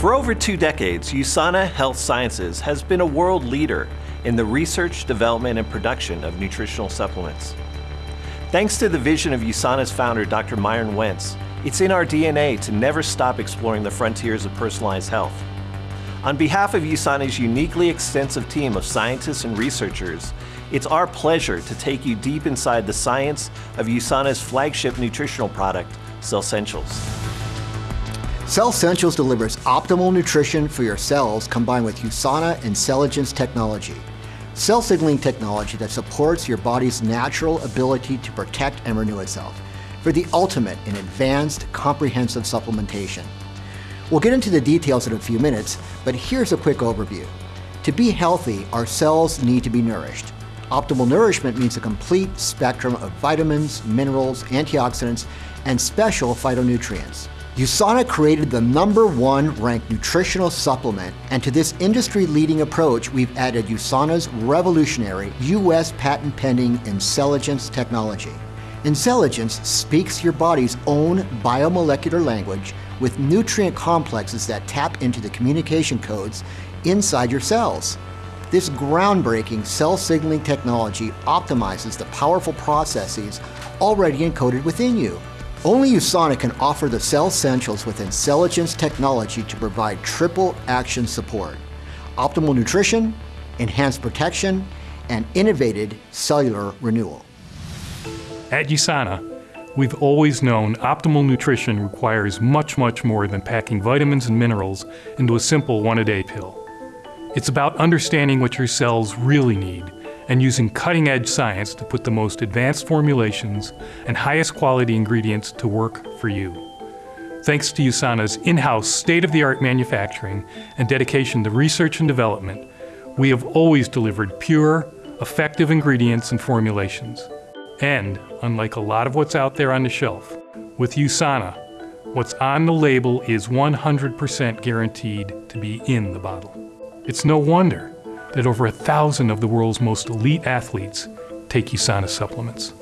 For over two decades, USANA Health Sciences has been a world leader in the research, development, and production of nutritional supplements. Thanks to the vision of USANA's founder, Dr. Myron Wentz, it's in our DNA to never stop exploring the frontiers of personalized health. On behalf of USANA's uniquely extensive team of scientists and researchers, it's our pleasure to take you deep inside the science of USANA's flagship nutritional product, Cellsentials. Cellsentials delivers optimal nutrition for your cells combined with USANA Incelligence technology. Cell signaling technology that supports your body's natural ability to protect and renew itself for the ultimate in advanced, comprehensive supplementation. We'll get into the details in a few minutes, but here's a quick overview. To be healthy, our cells need to be nourished. Optimal nourishment means a complete spectrum of vitamins, minerals, antioxidants, and special phytonutrients. USANA created the number one ranked nutritional supplement, and to this industry-leading approach, we've added USANA's revolutionary U.S. patent pending Incelligence technology. Incelligence speaks your body's own biomolecular language with nutrient complexes that tap into the communication codes inside your cells. This groundbreaking cell signaling technology optimizes the powerful processes already encoded within you. Only USANA can offer the Cellsentials with Incelligence technology to provide triple action support. Optimal nutrition, enhanced protection, and innovated cellular renewal. At USANA, we've always known optimal nutrition requires much, much more than packing vitamins and minerals into a simple one-a-day pill. It's about understanding what your cells really need and using cutting-edge science to put the most advanced formulations and highest quality ingredients to work for you. Thanks to USANA's in-house state-of-the-art manufacturing and dedication to research and development, we have always delivered pure, effective ingredients and formulations. And, unlike a lot of what's out there on the shelf, with USANA, what's on the label is 100% guaranteed to be in the bottle. It's no wonder that over a thousand of the world's most elite athletes take USANA supplements.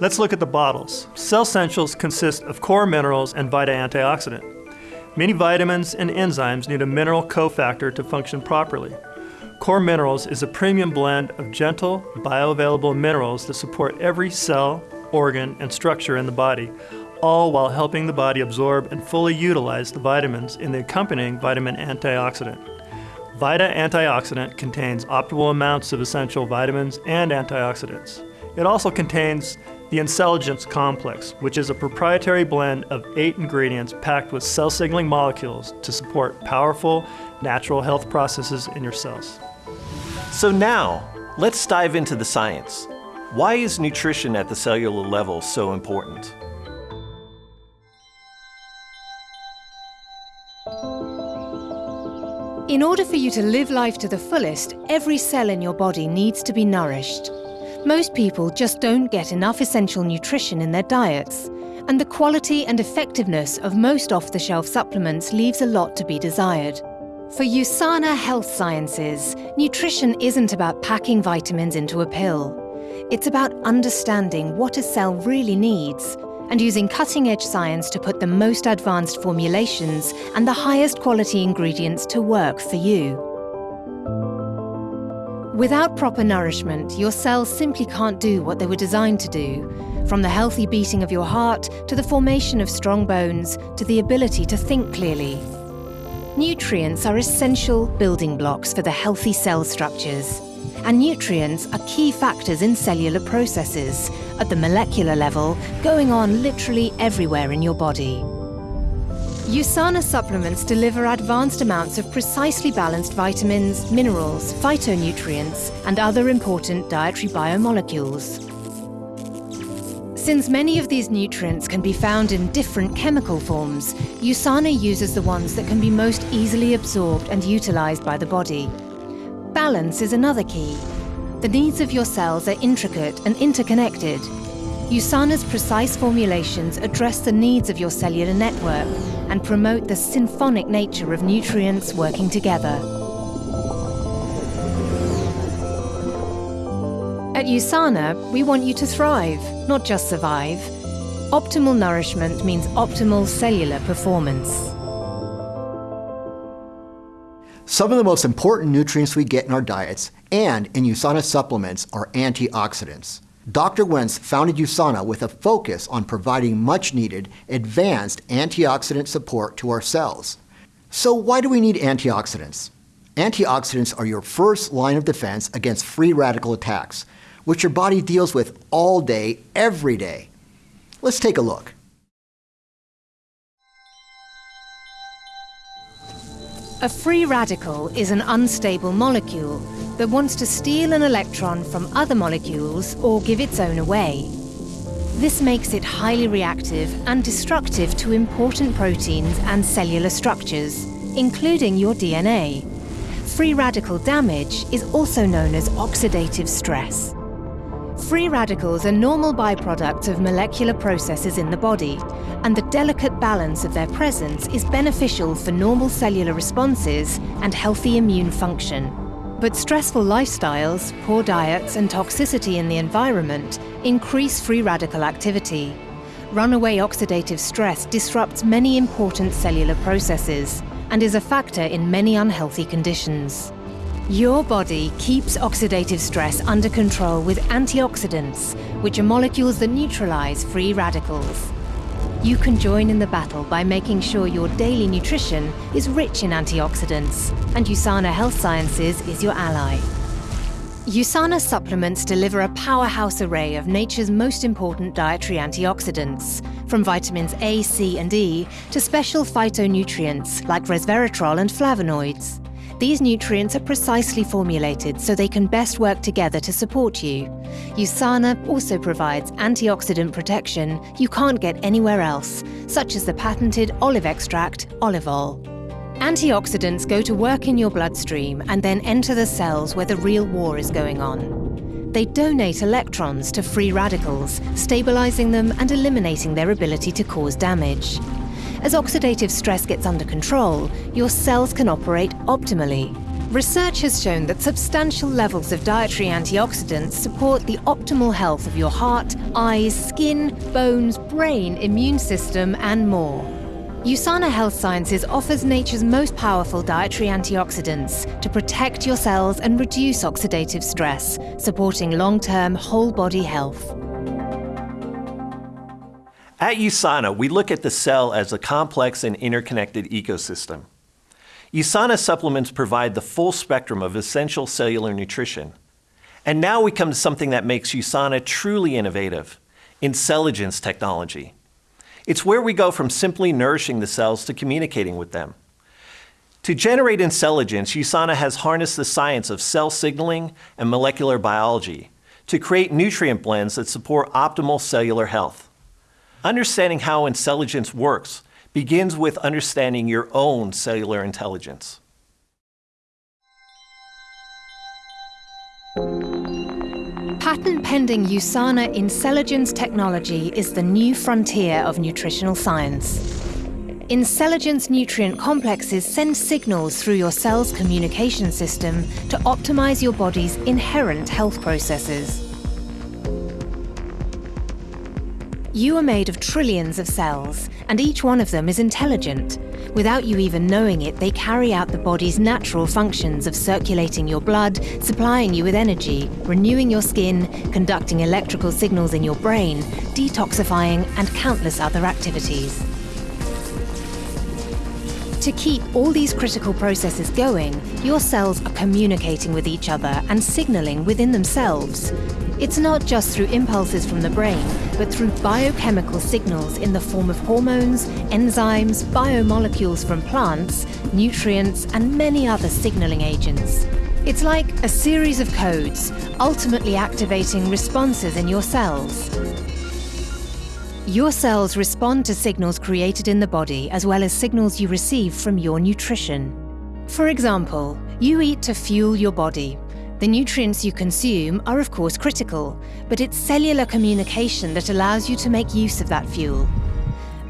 Let's look at the bottles. Cellsentials consist of core minerals and Vita antioxidant. Many vitamins and enzymes need a mineral cofactor to function properly. Core Minerals is a premium blend of gentle, bioavailable minerals that support every cell, organ, and structure in the body, all while helping the body absorb and fully utilize the vitamins in the accompanying vitamin antioxidant. Vita Antioxidant contains optimal amounts of essential vitamins and antioxidants. It also contains the Incelligence Complex, which is a proprietary blend of eight ingredients packed with cell signaling molecules to support powerful, natural health processes in your cells. So now, let's dive into the science. Why is nutrition at the cellular level so important? In order for you to live life to the fullest, every cell in your body needs to be nourished. Most people just don't get enough essential nutrition in their diets, and the quality and effectiveness of most off-the-shelf supplements leaves a lot to be desired. For USANA Health Sciences, nutrition isn't about packing vitamins into a pill. It's about understanding what a cell really needs and using cutting-edge science to put the most advanced formulations and the highest quality ingredients to work for you. Without proper nourishment, your cells simply can't do what they were designed to do, from the healthy beating of your heart to the formation of strong bones to the ability to think clearly. Nutrients are essential building blocks for the healthy cell structures, and nutrients are key factors in cellular processes, at the molecular level, going on literally everywhere in your body. USANA supplements deliver advanced amounts of precisely balanced vitamins, minerals, phytonutrients, and other important dietary biomolecules. Since many of these nutrients can be found in different chemical forms, USANA uses the ones that can be most easily absorbed and utilized by the body. Balance is another key. The needs of your cells are intricate and interconnected, USANA's precise formulations address the needs of your cellular network and promote the symphonic nature of nutrients working together. At USANA, we want you to thrive, not just survive. Optimal nourishment means optimal cellular performance. Some of the most important nutrients we get in our diets and in USANA supplements are antioxidants. Dr. Wentz founded USANA with a focus on providing much needed advanced antioxidant support to our cells. So, why do we need antioxidants? Antioxidants are your first line of defense against free radical attacks, which your body deals with all day, every day. Let's take a look. A free radical is an unstable molecule that wants to steal an electron from other molecules or give its own away. This makes it highly reactive and destructive to important proteins and cellular structures, including your DNA. Free radical damage is also known as oxidative stress. Free radicals are normal byproducts of molecular processes in the body, and the delicate balance of their presence is beneficial for normal cellular responses and healthy immune function. But stressful lifestyles, poor diets, and toxicity in the environment increase free radical activity. Runaway oxidative stress disrupts many important cellular processes and is a factor in many unhealthy conditions. Your body keeps oxidative stress under control with antioxidants, which are molecules that neutralize free radicals. You can join in the battle by making sure your daily nutrition is rich in antioxidants, and USANA Health Sciences is your ally. USANA supplements deliver a powerhouse array of nature's most important dietary antioxidants, from vitamins A, C, and E to special phytonutrients like resveratrol and flavonoids. These nutrients are precisely formulated so they can best work together to support you. USANA also provides antioxidant protection you can't get anywhere else, such as the patented olive extract, Olivol. Antioxidants go to work in your bloodstream and then enter the cells where the real war is going on. They donate electrons to free radicals, stabilizing them and eliminating their ability to cause damage. As oxidative stress gets under control, your cells can operate optimally. Research has shown that substantial levels of dietary antioxidants support the optimal health of your heart, eyes, skin, bones, brain, immune system, and more. USANA Health Sciences offers nature's most powerful dietary antioxidants to protect your cells and reduce oxidative stress, supporting long-term whole-body health. At USANA, we look at the cell as a complex and interconnected ecosystem. USANA supplements provide the full spectrum of essential cellular nutrition. And now we come to something that makes USANA truly innovative, Incelligence technology. It's where we go from simply nourishing the cells to communicating with them. To generate Incelligence, USANA has harnessed the science of cell signaling and molecular biology to create nutrient blends that support optimal cellular health. Understanding how Incelligence works begins with understanding your own cellular intelligence. Patent-pending USANA Incelligence technology is the new frontier of nutritional science. Incelligence nutrient complexes send signals through your cell's communication system to optimize your body's inherent health processes. You are made of trillions of cells, and each one of them is intelligent. Without you even knowing it, they carry out the body's natural functions of circulating your blood, supplying you with energy, renewing your skin, conducting electrical signals in your brain, detoxifying, and countless other activities. To keep all these critical processes going, your cells are communicating with each other and signaling within themselves. It's not just through impulses from the brain, but through biochemical signals in the form of hormones, enzymes, biomolecules from plants, nutrients, and many other signaling agents. It's like a series of codes, ultimately activating responses in your cells. Your cells respond to signals created in the body as well as signals you receive from your nutrition. For example, you eat to fuel your body, the nutrients you consume are of course critical, but it's cellular communication that allows you to make use of that fuel.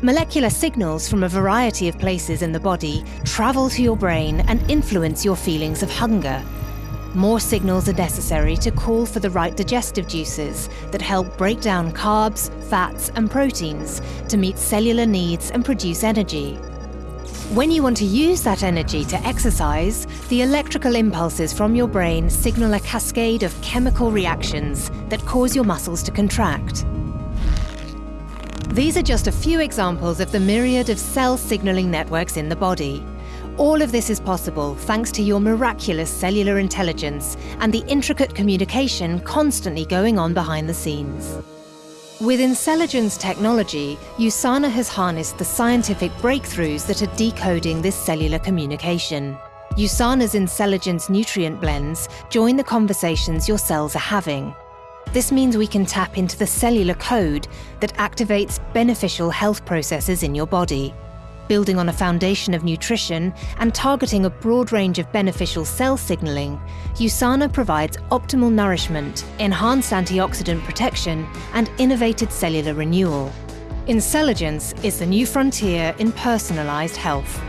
Molecular signals from a variety of places in the body travel to your brain and influence your feelings of hunger. More signals are necessary to call for the right digestive juices that help break down carbs, fats, and proteins to meet cellular needs and produce energy. When you want to use that energy to exercise, the electrical impulses from your brain signal a cascade of chemical reactions that cause your muscles to contract. These are just a few examples of the myriad of cell signaling networks in the body. All of this is possible thanks to your miraculous cellular intelligence and the intricate communication constantly going on behind the scenes. With Incelligence technology, USANA has harnessed the scientific breakthroughs that are decoding this cellular communication. USANA's Incelligence nutrient blends join the conversations your cells are having. This means we can tap into the cellular code that activates beneficial health processes in your body building on a foundation of nutrition and targeting a broad range of beneficial cell signaling, USANA provides optimal nourishment, enhanced antioxidant protection, and innovated cellular renewal. Incelligence is the new frontier in personalized health.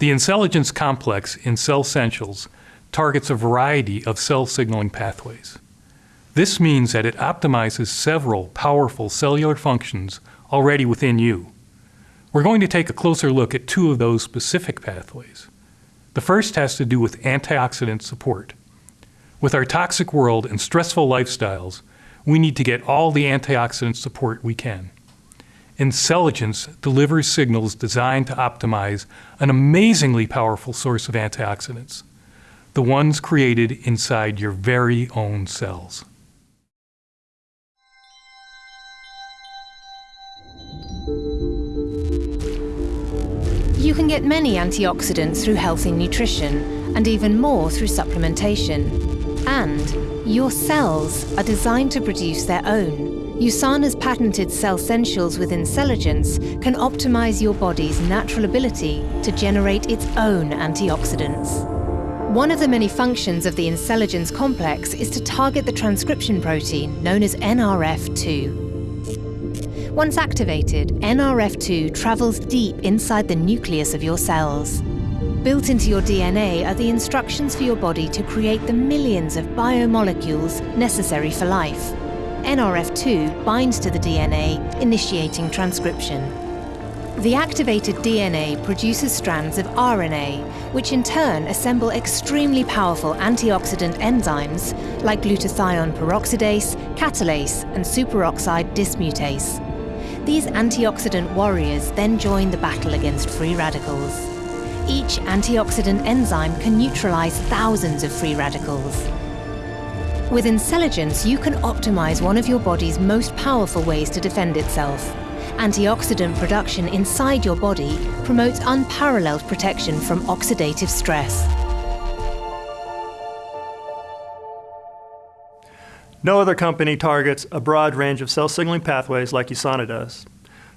The Incelligence complex in Cellsentials targets a variety of cell signaling pathways. This means that it optimizes several powerful cellular functions already within you. We're going to take a closer look at two of those specific pathways. The first has to do with antioxidant support. With our toxic world and stressful lifestyles, we need to get all the antioxidant support we can. Incelligence delivers signals designed to optimize an amazingly powerful source of antioxidants, the ones created inside your very own cells. You can get many antioxidants through healthy nutrition, and even more through supplementation. And your cells are designed to produce their own. USANA's patented Cellsentials with Incelligence can optimize your body's natural ability to generate its own antioxidants. One of the many functions of the Incelligence complex is to target the transcription protein known as NRF2. Once activated, NRF2 travels deep inside the nucleus of your cells. Built into your DNA are the instructions for your body to create the millions of biomolecules necessary for life. NRF2 binds to the DNA, initiating transcription. The activated DNA produces strands of RNA, which in turn assemble extremely powerful antioxidant enzymes like glutathione peroxidase, catalase, and superoxide dismutase. These antioxidant warriors then join the battle against free radicals. Each antioxidant enzyme can neutralize thousands of free radicals. With Incelligence, you can optimize one of your body's most powerful ways to defend itself. Antioxidant production inside your body promotes unparalleled protection from oxidative stress. No other company targets a broad range of cell signaling pathways like USANA does.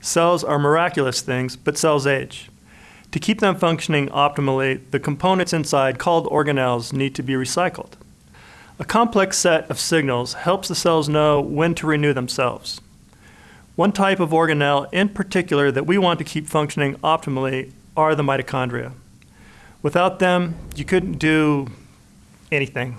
Cells are miraculous things, but cells age. To keep them functioning optimally, the components inside, called organelles, need to be recycled. A complex set of signals helps the cells know when to renew themselves. One type of organelle in particular that we want to keep functioning optimally are the mitochondria. Without them, you couldn't do anything.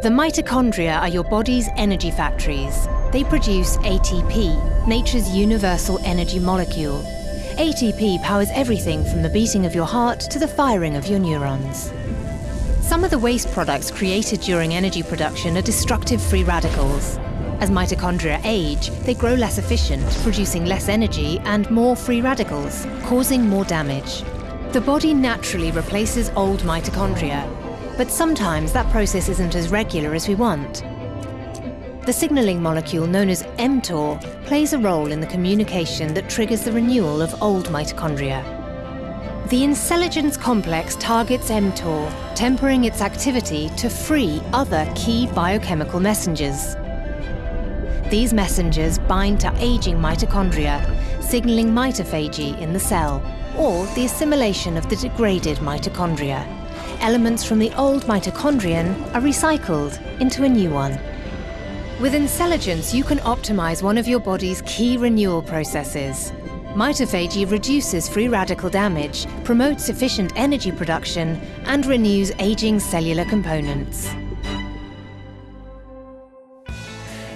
The mitochondria are your body's energy factories. They produce ATP, nature's universal energy molecule. ATP powers everything from the beating of your heart to the firing of your neurons. Some of the waste products created during energy production are destructive free radicals. As mitochondria age, they grow less efficient, producing less energy and more free radicals, causing more damage. The body naturally replaces old mitochondria, but sometimes that process isn't as regular as we want. The signaling molecule known as mTOR plays a role in the communication that triggers the renewal of old mitochondria. The Incelligence complex targets mTOR, tempering its activity to free other key biochemical messengers. These messengers bind to aging mitochondria, signaling mitophagy in the cell, or the assimilation of the degraded mitochondria elements from the old mitochondrion are recycled into a new one. With Incelligence, you can optimize one of your body's key renewal processes. Mitophagy reduces free radical damage, promotes efficient energy production, and renews aging cellular components.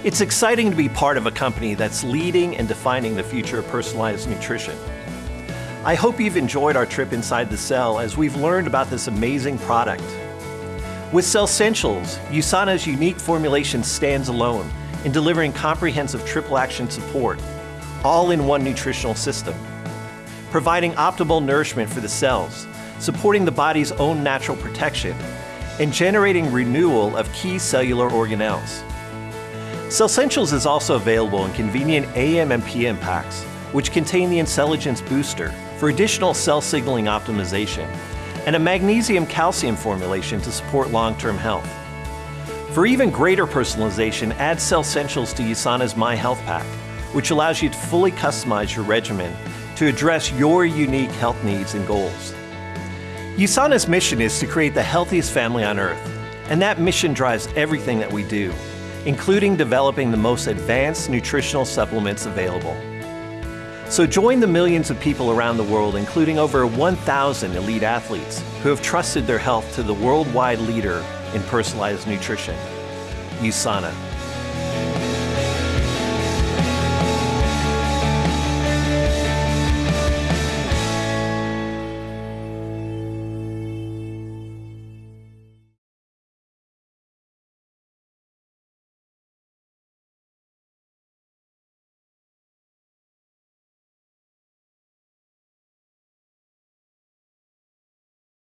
It's exciting to be part of a company that's leading and defining the future of personalized nutrition. I hope you've enjoyed our trip inside the cell as we've learned about this amazing product. With Cellsentials, USANA's unique formulation stands alone in delivering comprehensive triple action support, all in one nutritional system, providing optimal nourishment for the cells, supporting the body's own natural protection, and generating renewal of key cellular organelles. Cellsentials is also available in convenient AM and PM packs, which contain the Incelligence Booster for additional cell signaling optimization, and a magnesium calcium formulation to support long-term health. For even greater personalization, add Cellsentials to USANA's My Health Pack, which allows you to fully customize your regimen to address your unique health needs and goals. USANA's mission is to create the healthiest family on earth, and that mission drives everything that we do, including developing the most advanced nutritional supplements available. So join the millions of people around the world, including over 1,000 elite athletes, who have trusted their health to the worldwide leader in personalized nutrition, USANA.